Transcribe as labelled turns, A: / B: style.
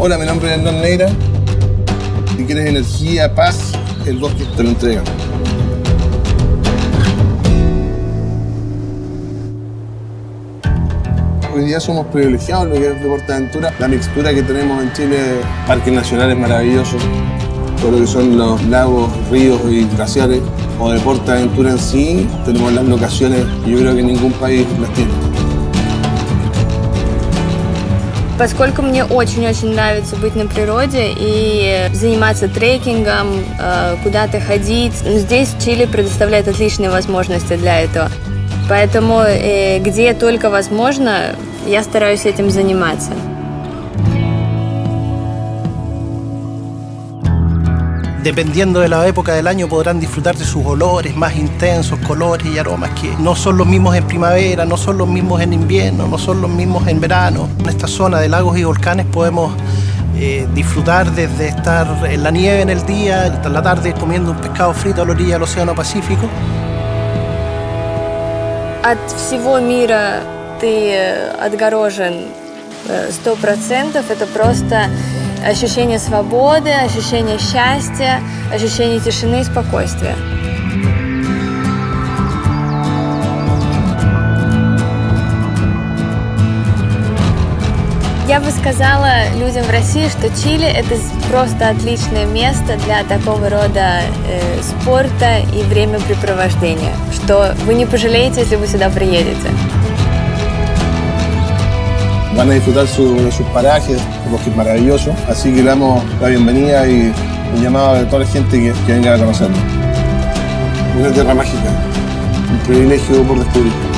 A: Hola, mi nombre es Hernán Neira. Si quieres energía, paz, el bosque te lo entrega. Hoy día somos privilegiados en lo que es deporte aventura. La mixtura que tenemos en Chile, parques nacionales maravillosos, todo lo que son los lagos, ríos y glaciares, o deporte aventura en sí, tenemos las locaciones que yo creo que ningún país las tiene.
B: Поскольку мне очень-очень нравится быть на природе и заниматься трекингом, э, куда-то ходить, здесь Чили предоставляет отличные возможности для этого. Поэтому э, где только возможно, я стараюсь этим заниматься.
C: dependiendo de la época del año podrán disfrutar de sus olores más intensos, colores y aromas que no son los mismos en primavera, no son los mismos en invierno, no son los mismos en verano. En esta zona de lagos y volcanes podemos eh, disfrutar desde estar en la nieve en el día, hasta la tarde comiendo un pescado frito a la orilla del Océano Pacífico.
B: От всего мира ты отгорожен 100%. Это просто ощущение свободы, ощущение счастья, ощущение тишины и спокойствия. Я бы сказала людям в России, что Чили – это просто отличное место для такого рода э, спорта и времяпрепровождения, что вы не пожалеете, если вы сюда приедете.
A: Van a disfrutar sus parajes, un bosque maravilloso. Así que le damos la bienvenida y un llamado a toda la gente que, venga a conocerlo. Una tierra mágica, un privilegio por descubrir.